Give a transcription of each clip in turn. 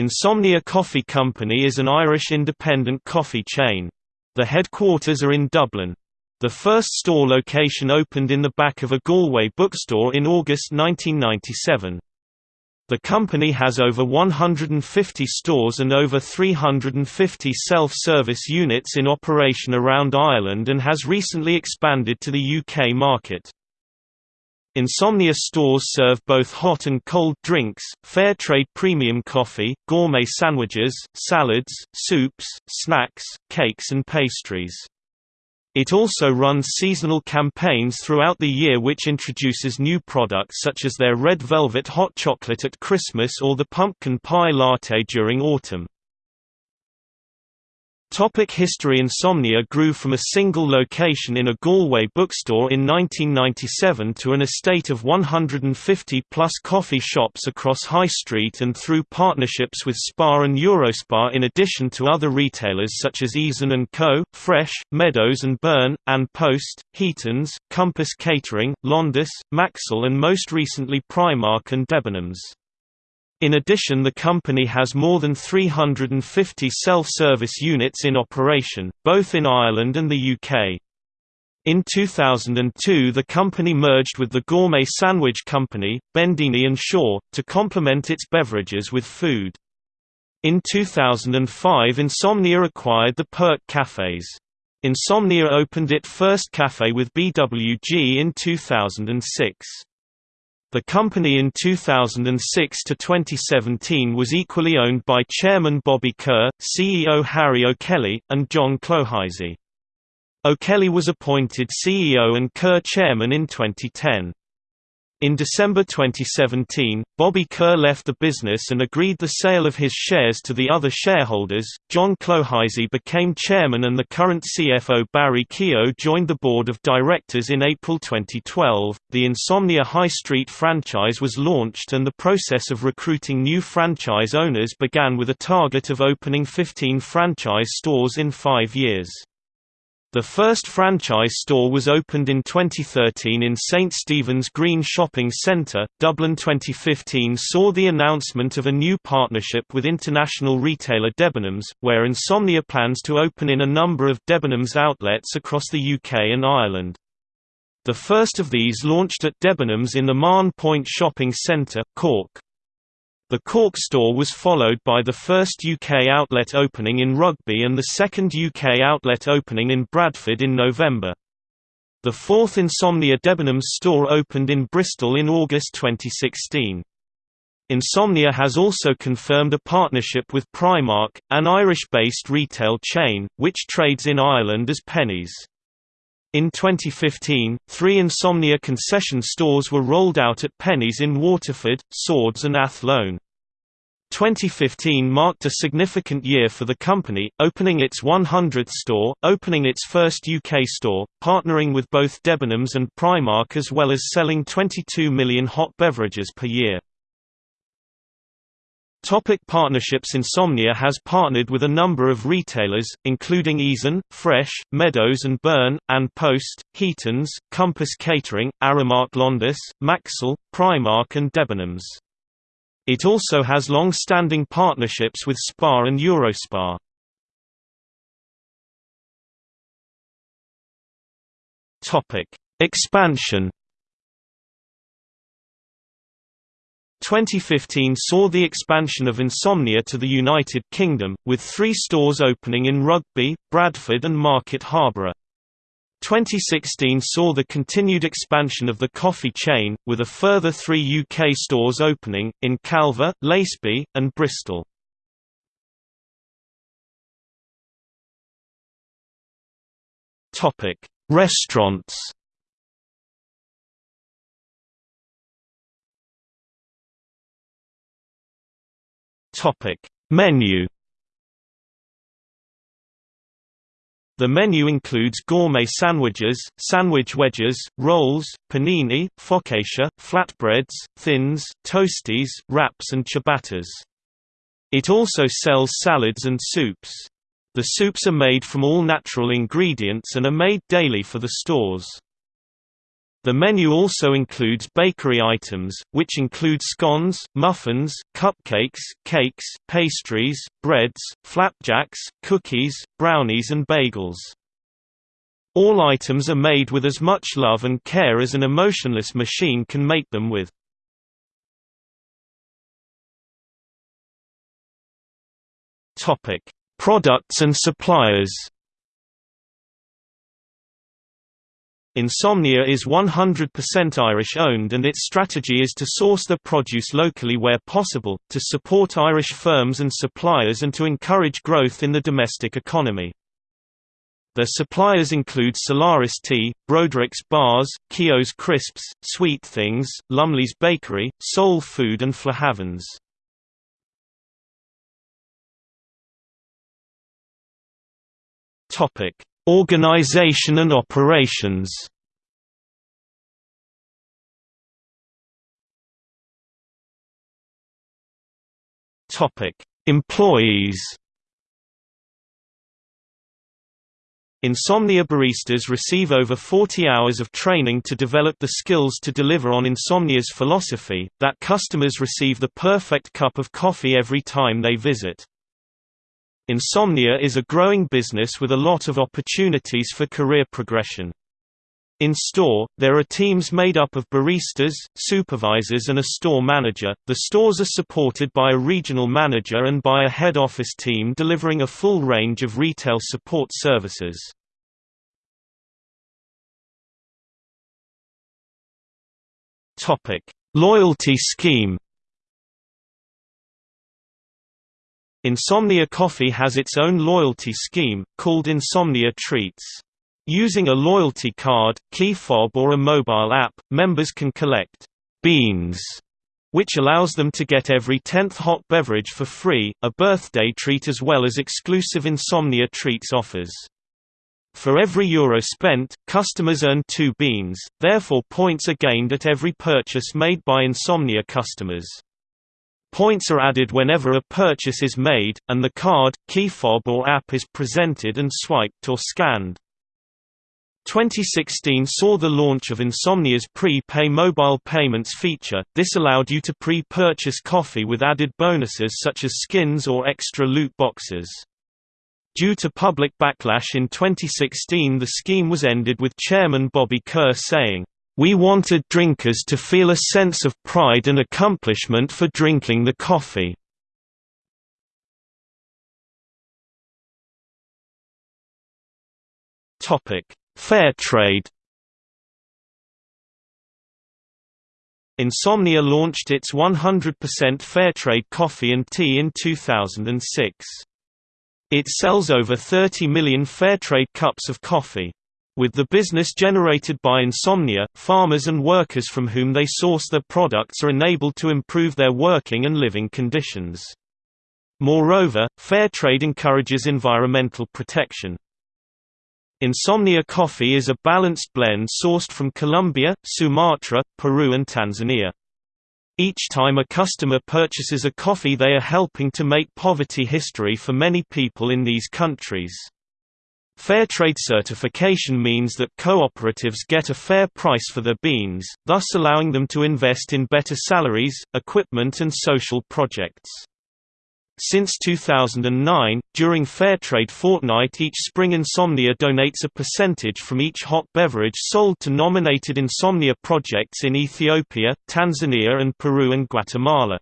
Insomnia Coffee Company is an Irish independent coffee chain. The headquarters are in Dublin. The first store location opened in the back of a Galway bookstore in August 1997. The company has over 150 stores and over 350 self-service units in operation around Ireland and has recently expanded to the UK market. Insomnia stores serve both hot and cold drinks, fair trade premium coffee, gourmet sandwiches, salads, soups, snacks, cakes and pastries. It also runs seasonal campaigns throughout the year which introduces new products such as their red velvet hot chocolate at Christmas or the pumpkin pie latte during autumn. Topic history Insomnia grew from a single location in a Galway bookstore in 1997 to an estate of 150-plus coffee shops across High Street and through partnerships with Spar and Eurospar in addition to other retailers such as Eason & Co., Fresh, Meadows & Byrne, and Post, Heaton's, Compass Catering, Londis, Maxol and most recently Primark and Debenhams. In addition the company has more than 350 self-service units in operation, both in Ireland and the UK. In 2002 the company merged with the gourmet sandwich company, Bendini Shaw, to complement its beverages with food. In 2005 Insomnia acquired the Perk Cafes. Insomnia opened its first cafe with BWG in 2006. The company in 2006 to 2017 was equally owned by Chairman Bobby Kerr, CEO Harry O'Kelly, and John Clohisey. O'Kelly was appointed CEO and Kerr chairman in 2010. In December 2017, Bobby Kerr left the business and agreed the sale of his shares to the other shareholders. John Clohisey became chairman and the current CFO Barry Keogh joined the board of directors in April 2012. The Insomnia High Street franchise was launched and the process of recruiting new franchise owners began with a target of opening 15 franchise stores in five years. The first franchise store was opened in 2013 in St Stephen's Green Shopping Centre, Dublin 2015 saw the announcement of a new partnership with international retailer Debenhams, where Insomnia plans to open in a number of Debenhams outlets across the UK and Ireland. The first of these launched at Debenhams in the Mahon Point Shopping Centre, Cork. The Cork store was followed by the first UK outlet opening in Rugby and the second UK outlet opening in Bradford in November. The fourth Insomnia Debenhams store opened in Bristol in August 2016. Insomnia has also confirmed a partnership with Primark, an Irish-based retail chain, which trades in Ireland as Penneys. In 2015, three Insomnia concession stores were rolled out at Penneys in Waterford, Swords and Athlone. 2015 marked a significant year for the company, opening its 100th store, opening its first UK store, partnering with both Debenhams and Primark as well as selling 22 million hot beverages per year. Topic partnerships Insomnia has partnered with a number of retailers, including Eason, Fresh, Meadows and Byrne, and Post, Heaton's, Compass Catering, Aramark Londis, Maxol, Primark and Debenhams. It also has long-standing partnerships with Spar and Eurospar. Expansion 2015 saw the expansion of Insomnia to the United Kingdom, with three stores opening in Rugby, Bradford and Market Harborough. 2016 saw the continued expansion of the coffee chain, with a further three UK stores opening, in Calver, Laceby, and Bristol. Restaurants Topic: Menu. The menu includes gourmet sandwiches, sandwich wedges, rolls, panini, focaccia, flatbreads, thins, toasties, wraps and ciabattas. It also sells salads and soups. The soups are made from all natural ingredients and are made daily for the stores. The menu also includes bakery items, which include scones, muffins, cupcakes, cakes, pastries, breads, flapjacks, cookies, brownies and bagels. All items are made with as much love and care as an emotionless machine can make them with. Products and suppliers. Insomnia is 100% Irish-owned and its strategy is to source the produce locally where possible, to support Irish firms and suppliers and to encourage growth in the domestic economy. Their suppliers include Solaris Tea, Broderick's Bars, Keogh's Crisps, Sweet Things, Lumley's Bakery, Soul Food and Flahavans. Organization and operations Employees Insomnia baristas receive over 40 hours of training to develop the skills to deliver on Insomnia's philosophy, that customers receive the perfect cup of coffee every time they visit. Insomnia is a growing business with a lot of opportunities for career progression. In store, there are teams made up of baristas, supervisors and a store manager. The stores are supported by a regional manager and by a head office team delivering a full range of retail support services. Topic: Loyalty scheme Insomnia Coffee has its own loyalty scheme, called Insomnia Treats. Using a loyalty card, key fob or a mobile app, members can collect «beans», which allows them to get every 10th hot beverage for free, a birthday treat as well as exclusive Insomnia Treats offers. For every euro spent, customers earn two beans, therefore points are gained at every purchase made by Insomnia customers. Points are added whenever a purchase is made, and the card, key fob or app is presented and swiped or scanned. 2016 saw the launch of Insomnia's pre-pay mobile payments feature, this allowed you to pre-purchase coffee with added bonuses such as skins or extra loot boxes. Due to public backlash in 2016 the scheme was ended with chairman Bobby Kerr saying, we wanted drinkers to feel a sense of pride and accomplishment for drinking the coffee. Fair trade Insomnia launched its 100% Fairtrade coffee and tea in 2006. It sells over 30 million Fairtrade cups of coffee. With the business generated by insomnia, farmers and workers from whom they source their products are enabled to improve their working and living conditions. Moreover, fair trade encourages environmental protection. Insomnia coffee is a balanced blend sourced from Colombia, Sumatra, Peru and Tanzania. Each time a customer purchases a coffee they are helping to make poverty history for many people in these countries. Fair trade certification means that cooperatives get a fair price for their beans, thus allowing them to invest in better salaries, equipment and social projects. Since 2009, during Fairtrade Fortnight each spring Insomnia donates a percentage from each hot beverage sold to nominated Insomnia projects in Ethiopia, Tanzania and Peru and Guatemala.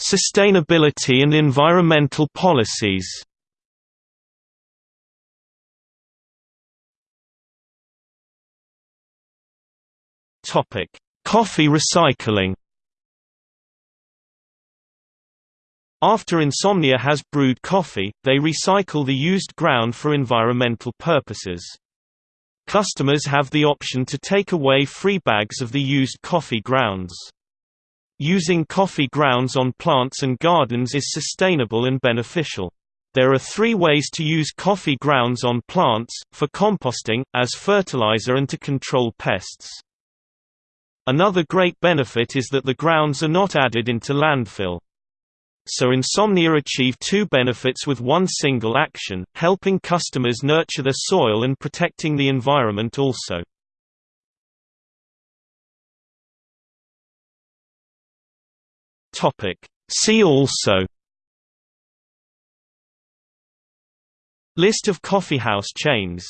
Sustainability and environmental policies Coffee recycling After Insomnia has brewed coffee, they recycle the used ground for environmental purposes. Customers have the option to take away free bags of the used coffee grounds. Using coffee grounds on plants and gardens is sustainable and beneficial. There are three ways to use coffee grounds on plants, for composting, as fertilizer and to control pests. Another great benefit is that the grounds are not added into landfill. so Insomnia achieve two benefits with one single action, helping customers nurture their soil and protecting the environment also. See also List of coffeehouse chains